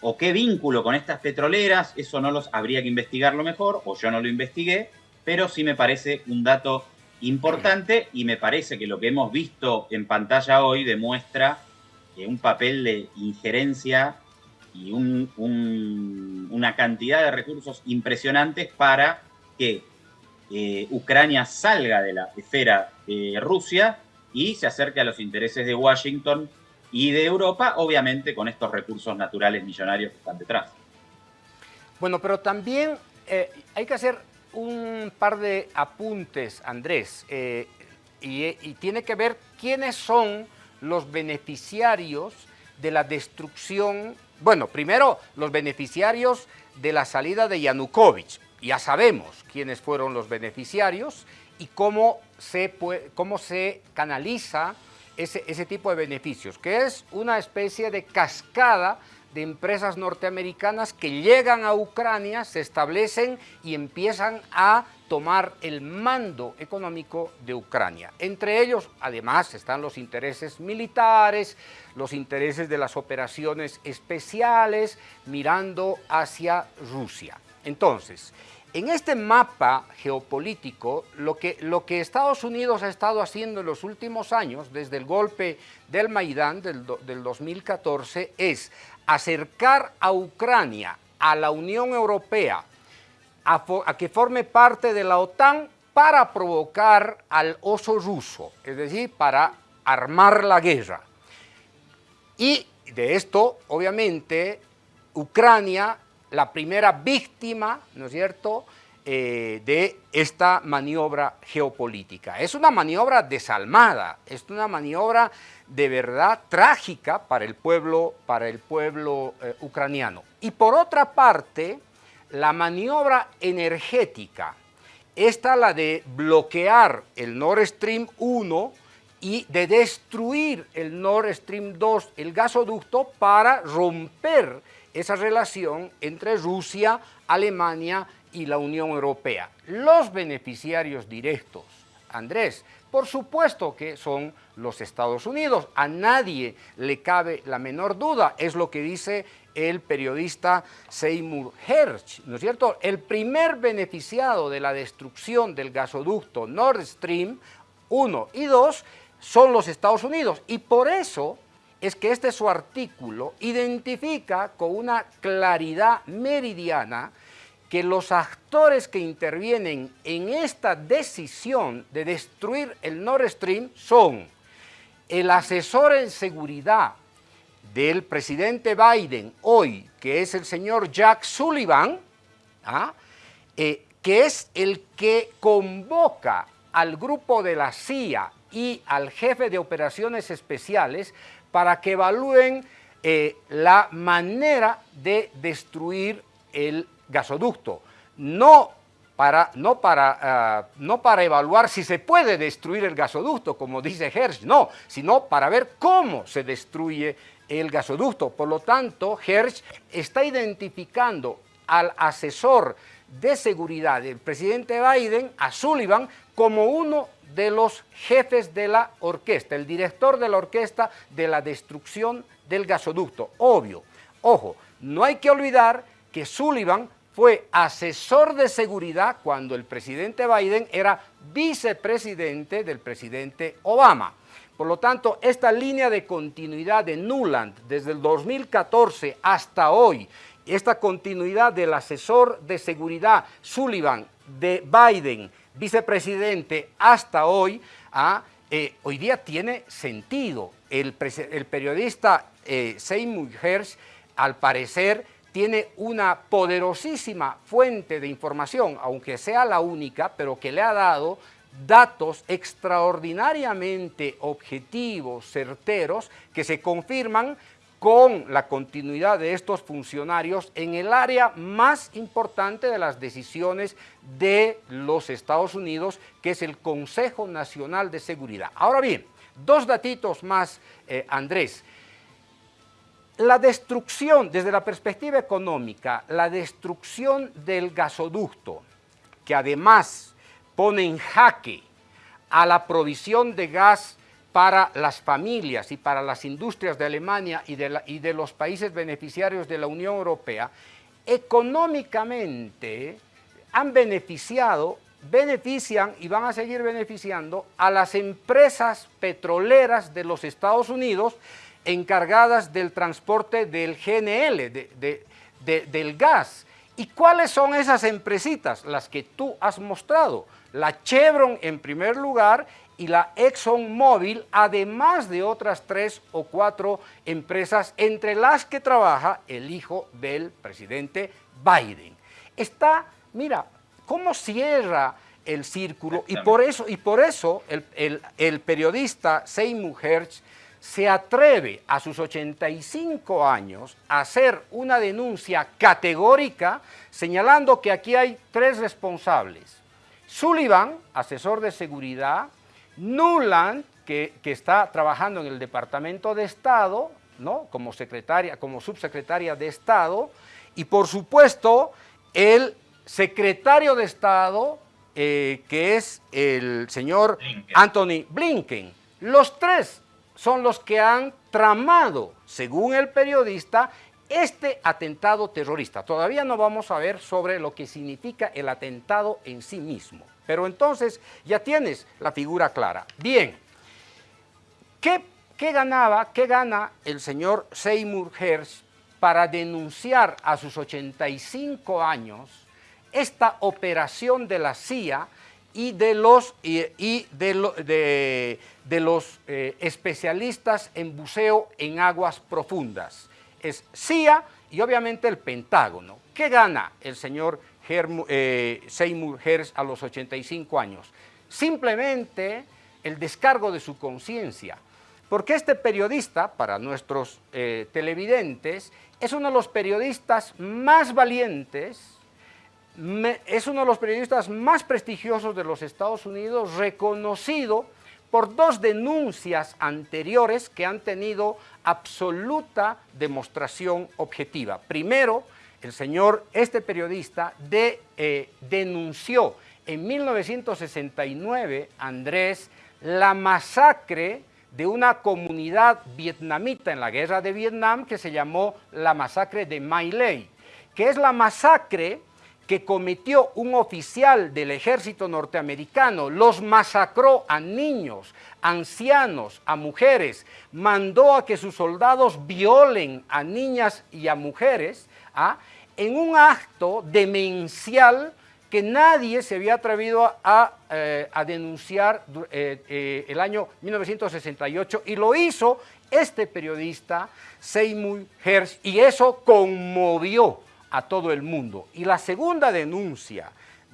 o qué vínculo con estas petroleras? Eso no los habría que investigarlo mejor, o yo no lo investigué, pero sí me parece un dato importante y me parece que lo que hemos visto en pantalla hoy demuestra un papel de injerencia y una cantidad de recursos impresionantes para que eh, Ucrania salga de la esfera Rusia y se acerque a los intereses de Washington y de Europa, obviamente con estos recursos naturales millonarios que están detrás. Bueno, pero también eh, hay que hacer un par de apuntes, Andrés, eh, y, tiene que ver quiénes son los beneficiarios de la destrucción, bueno, primero los beneficiarios de la salida de Yanukovych. Ya sabemos quiénes fueron los beneficiarios y cómo se, cómo se canaliza ese, ese tipo de beneficios, que es una especie de cascada de empresas norteamericanas que llegan a Ucrania, se establecen y empiezan a tomar el mando económico de Ucrania. Entre ellos, además, están los intereses militares, los intereses de las operaciones especiales, mirando hacia Rusia. Entonces, en este mapa geopolítico, lo que, Estados Unidos ha estado haciendo en los últimos años, desde el golpe del Maidán del 2014, es acercar a Ucrania a la Unión Europea, a, que forme parte de la OTAN para provocar al oso ruso, es decir, para armar la guerra. Y de esto, obviamente, Ucrania, la primera víctima, ¿no es cierto?, eh, de esta maniobra geopolítica. Es una maniobra desalmada, es una maniobra de verdad trágica para el pueblo, para el pueblo eh, ucraniano. Y por otra parte, la maniobra energética, esta la de bloquear el Nord Stream 1 y de destruir el Nord Stream 2, el gasoducto, para romper esa relación entre Rusia, Alemania y la Unión Europea. Los beneficiarios directos, Andrés, por supuesto que son los Estados Unidos. A nadie le cabe la menor duda. Es lo que dice el periodista Seymour Hersh, ¿no es cierto? El primer beneficiado de la destrucción del gasoducto Nord Stream 1 y 2 son los Estados Unidos. Y por eso es que este su artículo identifica con una claridad meridiana que los actores que intervienen en esta decisión de destruir el Nord Stream son el asesor en seguridad del presidente Biden hoy, que es el señor Jack Sullivan, ¿ah? eh, que es el que convoca al grupo de la CIA y al jefe de operaciones especiales para que evalúen eh, la manera de destruir el gasoducto, no para, no, para, ah, no para evaluar si se puede destruir el gasoducto, como dice Hersh, no, sino para ver cómo se destruye el gasoducto. Por lo tanto, Hersh está identificando al asesor de seguridad del presidente Biden, a Sullivan, como uno de los jefes de la orquesta, el director de la orquesta de la destrucción del gasoducto. Obvio, ojo, no hay que olvidar que Sullivan fue asesor de seguridad cuando el presidente Biden era vicepresidente del presidente Obama. Por lo tanto, esta línea de continuidad de Nuland desde el 2014 hasta hoy, esta continuidad del asesor de seguridad Sullivan de Biden, vicepresidente, hasta hoy, ah, eh, hoy día tiene sentido. El, periodista eh, Seymour Hersh, al parecer, tiene una poderosísima fuente de información, aunque sea la única, pero que le ha dado datos extraordinariamente objetivos, certeros, que se confirman con la continuidad de estos funcionarios en el área más importante de las decisiones de los Estados Unidos, que es el Consejo Nacional de Seguridad. Ahora bien, dos datitos más, eh, Andrés. La destrucción, desde la perspectiva económica, la destrucción del gasoducto que además pone en jaque a la provisión de gas para las familias y para las industrias de Alemania y de, los países beneficiarios de la Unión Europea, económicamente han beneficiado, benefician y van a seguir beneficiando a las empresas petroleras de los Estados Unidos encargadas del transporte del GNL, del gas. ¿Y cuáles son esas empresitas? Las que tú has mostrado. La Chevron en primer lugar y la ExxonMobil, además de otras tres o cuatro empresas entre las que trabaja el hijo del presidente Biden. Está, mira, cómo cierra el círculo y por eso, y por eso el, periodista Seymour Hersh se atreve a sus 85 años a hacer una denuncia categórica señalando que aquí hay tres responsables. Sullivan, asesor de seguridad, Nuland, que, está trabajando en el Departamento de Estado, ¿no? como, secretaria, como subsecretaria de Estado, y por supuesto el secretario de Estado, eh, que es el señor Anthony Blinken. Los tres son los que han tramado, según el periodista, este atentado terrorista. Todavía no vamos a ver sobre lo que significa el atentado en sí mismo. Pero entonces ya tienes la figura clara. Bien, ¿qué, ganaba, qué gana el señor Seymour Hersh para denunciar a sus 85 años esta operación de la CIA y de los, y, de, de, los eh, especialistas en buceo en aguas profundas? Es CIA y obviamente el Pentágono. ¿Qué gana el señor eh, Seymour Hersh a los 85 años. Simplemente el descargo de su conciencia. Porque este periodista, para nuestros eh, televidentes, es uno de los periodistas más valientes, es uno de los periodistas más prestigiosos de los Estados Unidos, reconocido por dos denuncias anteriores que han tenido absoluta demostración objetiva. Primero, el señor, este periodista, eh, denunció en 1969, Andrés, la masacre de una comunidad vietnamita en la guerra de Vietnam que se llamó la masacre de My Lai, que es la masacre que cometió un oficial del ejército norteamericano, los masacró a niños, ancianos, a mujeres, mandó a que sus soldados violen a niñas y a mujeres, ¿ah? En un acto demencial que nadie se había atrevido a, eh, denunciar eh, eh, el año 1968 y lo hizo este periodista Seymour Hersh y eso conmovió a todo el mundo. Y la segunda denuncia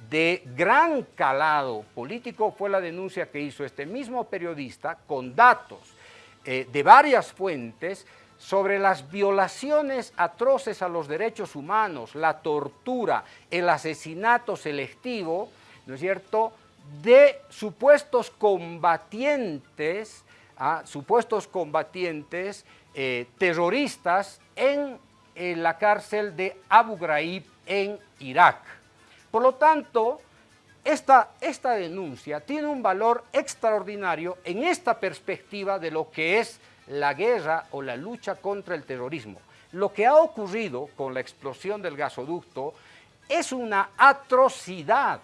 de gran calado político fue la denuncia que hizo este mismo periodista con datos de varias fuentes sobre las violaciones atroces a los derechos humanos, la tortura, el asesinato selectivo, ¿no es cierto?, de supuestos combatientes, ¿ah? supuestos combatientes eh, terroristas en, en, la cárcel de Abu Ghraib en Irak. Por lo tanto, esta, esta denuncia tiene un valor extraordinario en esta perspectiva de lo que es la guerra o la lucha contra el terrorismo. Lo que ha ocurrido con la explosión del gasoducto es una atrocidad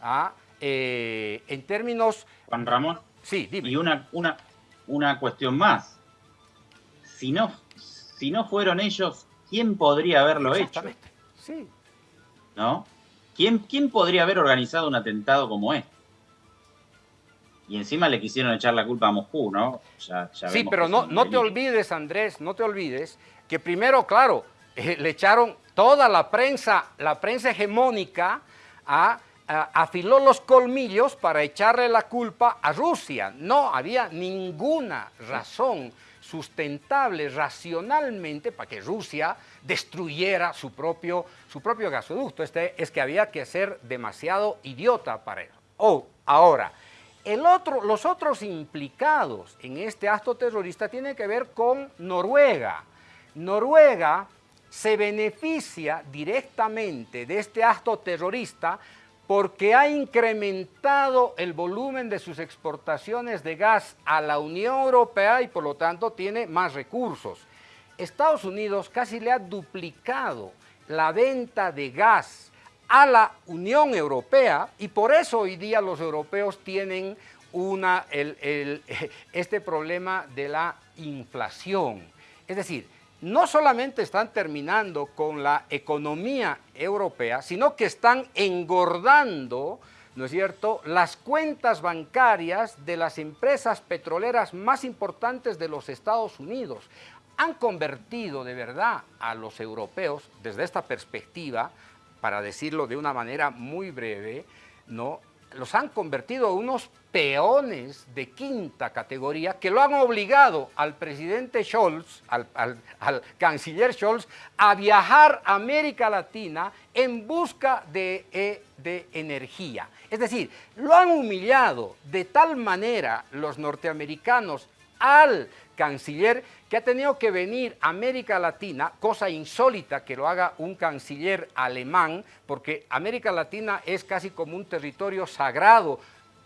¿ah? eh, en términos... Juan Ramón. Sí, Y una, una, una cuestión más. Si no, si no fueron ellos, ¿quién podría haberlo hecho? Sí. ¿No? ¿Quién, ¿Quién podría haber organizado un atentado como este? Y encima le quisieron echar la culpa a Moscú, ¿no? sí, pero no, no te olvides, Andrés, no te olvides que primero, claro, eh, le echaron toda la prensa, la prensa hegemónica, a, afiló los colmillos para echarle la culpa a Rusia. No había ninguna razón sustentable racionalmente para que Rusia destruyera su propio, su propio gasoducto. Este, es que había que ser demasiado idiota para eso. Oh, ahora, el otro, los otros implicados en este acto terrorista tienen que ver con Noruega. Noruega se beneficia directamente de este acto terrorista porque ha incrementado el volumen de sus exportaciones de gas a la Unión Europea y por lo tanto tiene más recursos. Estados Unidos casi le ha duplicado la venta de gas a la Unión Europea y por eso hoy día los europeos tienen una, este problema de la inflación. Es decir, no solamente están terminando con la economía europea, sino que están engordando, ¿no es cierto?, las cuentas bancarias de las empresas petroleras más importantes de los Estados Unidos. Han convertido de verdad a los europeos, desde esta perspectiva, para decirlo de una manera muy breve, ¿no? los han convertido en unos peones de quinta categoría que lo han obligado al presidente Scholz, al, canciller Scholz, a viajar a América Latina en busca eh, de energía. Es decir, lo han humillado de tal manera los norteamericanos al canciller que ha tenido que venir a América Latina, cosa insólita que lo haga un canciller alemán, porque América Latina es casi como un territorio sagrado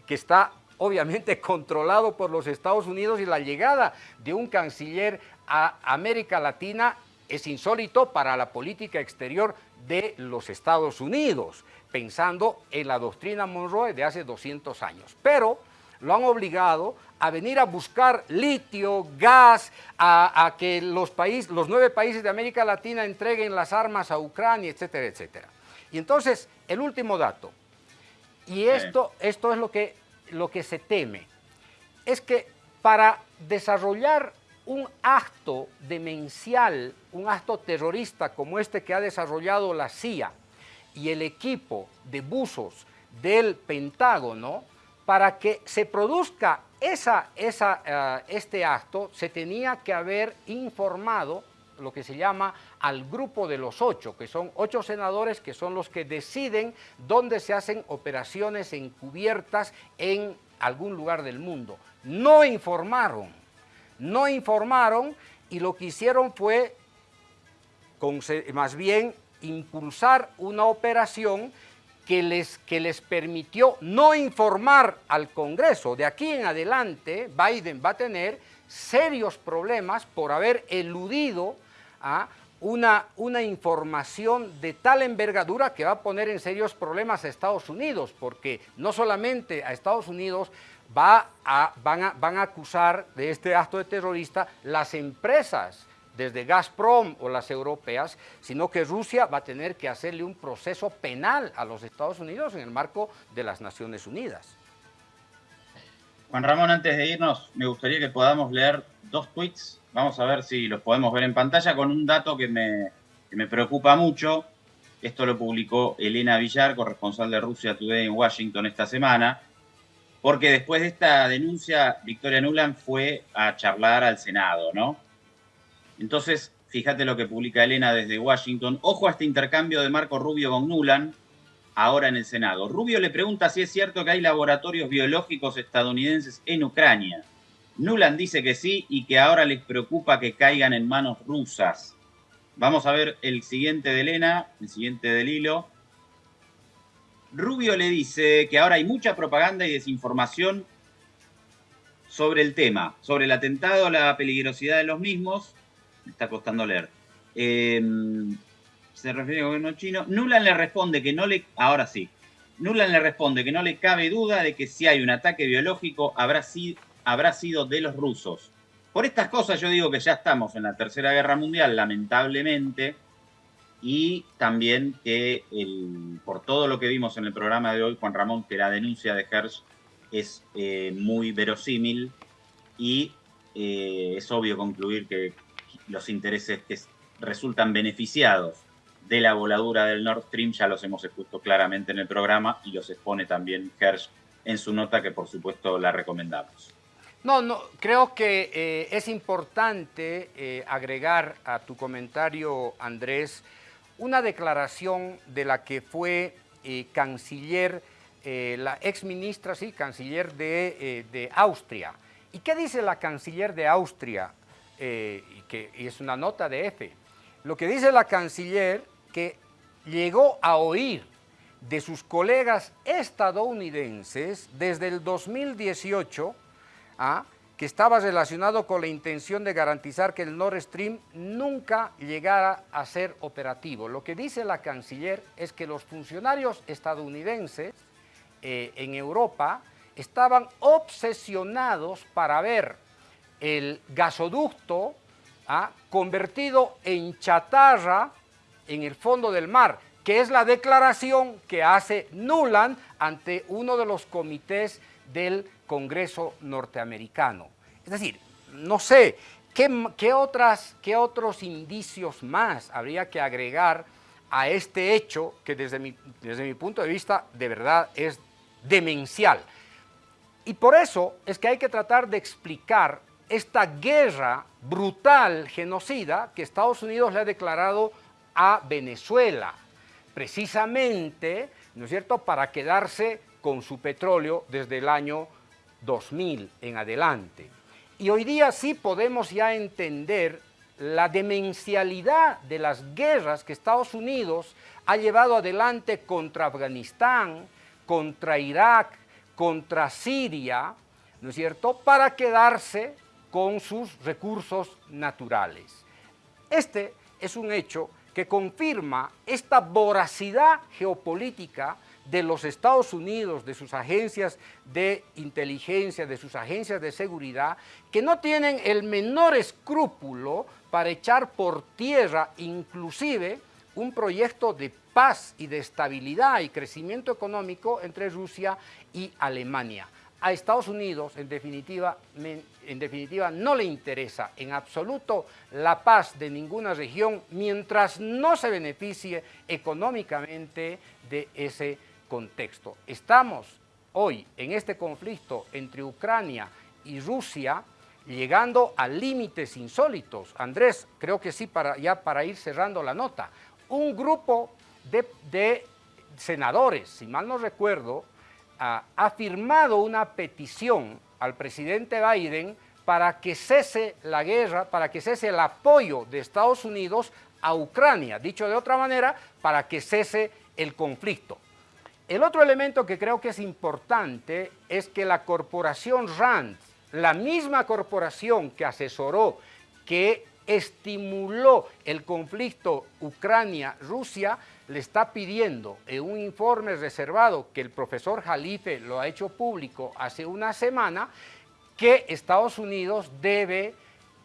que está obviamente controlado por los Estados Unidos y la llegada de un canciller a América Latina es insólito para la política exterior de los Estados Unidos, pensando en la doctrina Monroe de hace 200 años. Pero lo han obligado a venir a buscar litio, gas, a, que los, países, los nueve países de América Latina entreguen las armas a Ucrania, etcétera, etcétera. Y entonces, el último dato, y esto, esto es lo que, lo que se teme, es que para desarrollar un acto demencial, un acto terrorista como este que ha desarrollado la CIA y el equipo de buzos del Pentágono, para que se produzca esa, eh, este acto, se tenía que haber informado lo que se llama al grupo de los ocho, que son ocho senadores que son los que deciden dónde se hacen operaciones encubiertas en algún lugar del mundo. No informaron, no informaron y lo que hicieron fue más bien impulsar una operación que les, que les permitió no informar al Congreso. De aquí en adelante, Biden va a tener serios problemas por haber eludido a una, una, información de tal envergadura que va a poner en serios problemas a Estados Unidos, porque no solamente a Estados Unidos va a, van, a, van a acusar de este acto de terrorista las empresas desde Gazprom o las europeas, sino que Rusia va a tener que hacerle un proceso penal a los Estados Unidos en el marco de las Naciones Unidas. Juan Ramón, antes de irnos, me gustaría que podamos leer dos tweets. Vamos a ver si los podemos ver en pantalla con un dato que me, que me preocupa mucho. Esto lo publicó Elena Villar, corresponsal de Rusia Today en Washington esta semana, porque después de esta denuncia, Victoria Nuland fue a charlar al Senado, ¿no? Entonces, fíjate lo que publica Elena desde Washington. Ojo a este intercambio de Marco Rubio con Nuland, ahora en el Senado. Rubio le pregunta si es cierto que hay laboratorios biológicos estadounidenses en Ucrania. Nuland dice que sí y que ahora les preocupa que caigan en manos rusas. Vamos a ver el siguiente de Elena, el siguiente del hilo. Rubio le dice que ahora hay mucha propaganda y desinformación sobre el tema, sobre el atentado, la peligrosidad de los mismos, me está costando leer. Em, se refiere al gobierno chino. Nuland le responde que no le. Ahora sí. Nuland le responde que no le cabe duda de que si hay un ataque biológico habrá, habrá sido de los rusos. Por estas cosas yo digo que ya estamos en la Tercera Guerra Mundial, lamentablemente, y también que por todo lo que vimos en el programa de hoy, Juan Ramón, que la denuncia de Hersh es eh, muy verosímil y eh, es obvio concluir que los intereses que resultan beneficiados de la voladura del Nord Stream ya los hemos expuesto claramente en el programa y los expone también Hersh en su nota que por supuesto la recomendamos. No, no, creo que eh, es importante eh, agregar a tu comentario, Andrés, una declaración de la que fue eh, canciller, la ex ministra, sí, canciller de, de Austria. ¿Y qué dice la canciller de Austria, eh, y es una nota de F. Lo que dice la canciller que llegó a oír de sus colegas estadounidenses desde el 2018 ¿ah? que estaba relacionado con la intención de garantizar que el Nord Stream nunca llegara a ser operativo. Lo que dice la canciller es que los funcionarios estadounidenses eh, en Europa estaban obsesionados para ver el gasoducto ¿ah? convertido en chatarra en el fondo del mar, que es la declaración que hace Nuland ante uno de los comités del Congreso norteamericano. Es decir, no sé, ¿qué, otras, ¿qué otros indicios más habría que agregar a este hecho que desde mi, desde mi punto de vista de verdad es demencial? Y por eso es que hay que tratar de explicar esta guerra brutal, genocida, que Estados Unidos le ha declarado a Venezuela, precisamente, ¿no es cierto?, para quedarse con su petróleo desde el año 2000 en adelante. Y hoy día sí podemos ya entender la demencialidad de las guerras que Estados Unidos ha llevado adelante contra Afganistán, contra Irak, contra Siria, ¿no es cierto?, para quedarse con sus recursos naturales. Este es un hecho que confirma esta voracidad geopolítica de los Estados Unidos, de sus agencias de inteligencia, de sus agencias de seguridad, que no tienen el menor escrúpulo para echar por tierra inclusive un proyecto de paz y de estabilidad y crecimiento económico entre Rusia y Alemania. A Estados Unidos, en definitiva, en definitiva, no le interesa en absoluto la paz de ninguna región mientras no se beneficie económicamente de ese contexto. Estamos hoy en este conflicto entre Ucrania y Rusia llegando a límites insólitos. Andrés, creo que sí, para, ya para ir cerrando la nota. Un grupo de, senadores, si mal no recuerdo, ha firmado una petición al presidente Biden para que cese la guerra, para que cese el apoyo de Estados Unidos a Ucrania. Dicho de otra manera, para que cese el conflicto. El otro elemento que creo que es importante es que la corporación RAND, la misma corporación que asesoró, que estimuló el conflicto Ucrania-Rusia, le está pidiendo en un informe reservado que el profesor Jalife lo ha hecho público hace una semana, que Estados Unidos debe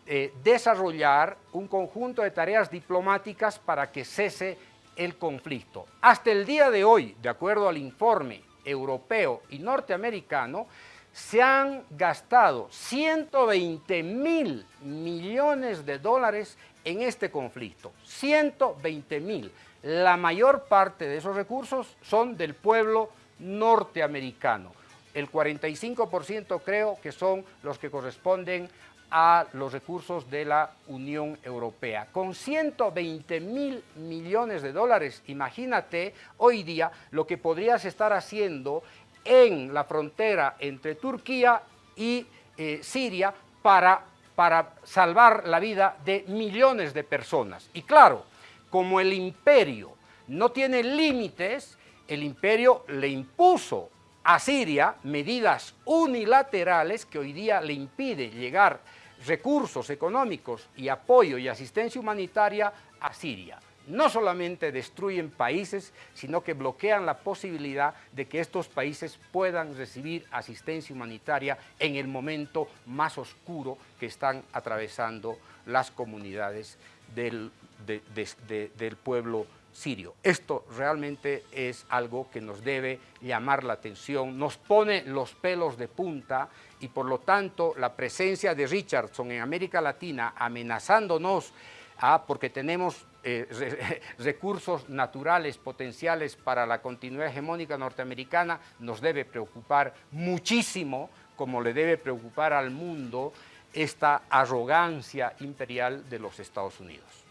eh, desarrollar un conjunto de tareas diplomáticas para que cese el conflicto. Hasta el día de hoy, de acuerdo al informe europeo y norteamericano, se han gastado 120 mil millones de dólares en este conflicto. 120 mil. La mayor parte de esos recursos son del pueblo norteamericano. El 45% creo que son los que corresponden a los recursos de la Unión Europea. Con 120 mil millones de dólares, imagínate hoy día lo que podrías estar haciendo en la frontera entre Turquía y eh, Siria para, para salvar la vida de millones de personas. Y claro, como el imperio no tiene límites, el imperio le impuso a Siria medidas unilaterales que hoy día le impide llegar recursos económicos y apoyo y asistencia humanitaria a Siria. No solamente destruyen países, sino que bloquean la posibilidad de que estos países puedan recibir asistencia humanitaria en el momento más oscuro que están atravesando las comunidades del, del pueblo sirio. Esto realmente es algo que nos debe llamar la atención, nos pone los pelos de punta y por lo tanto la presencia de Richardson en América Latina amenazándonos ah, porque tenemos eh, recursos naturales potenciales para la continuidad hegemónica norteamericana nos debe preocupar muchísimo como le debe preocupar al mundo esta arrogancia imperial de los Estados Unidos.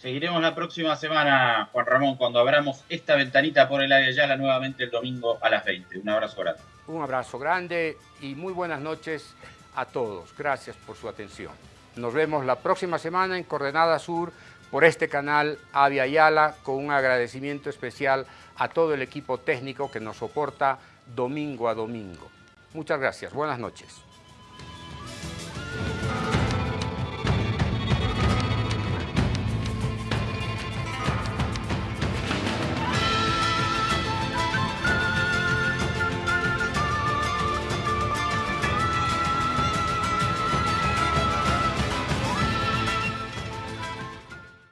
Seguiremos la próxima semana, Juan Ramón, cuando abramos esta ventanita por el área Yala nuevamente el domingo a las 20. Un abrazo grande. Un abrazo grande y muy buenas noches a todos. Gracias por su atención. Nos vemos la próxima semana en Coordenada Sur por este canal Avia Yala, con un agradecimiento especial a todo el equipo técnico que nos soporta domingo a domingo. Muchas gracias, buenas noches.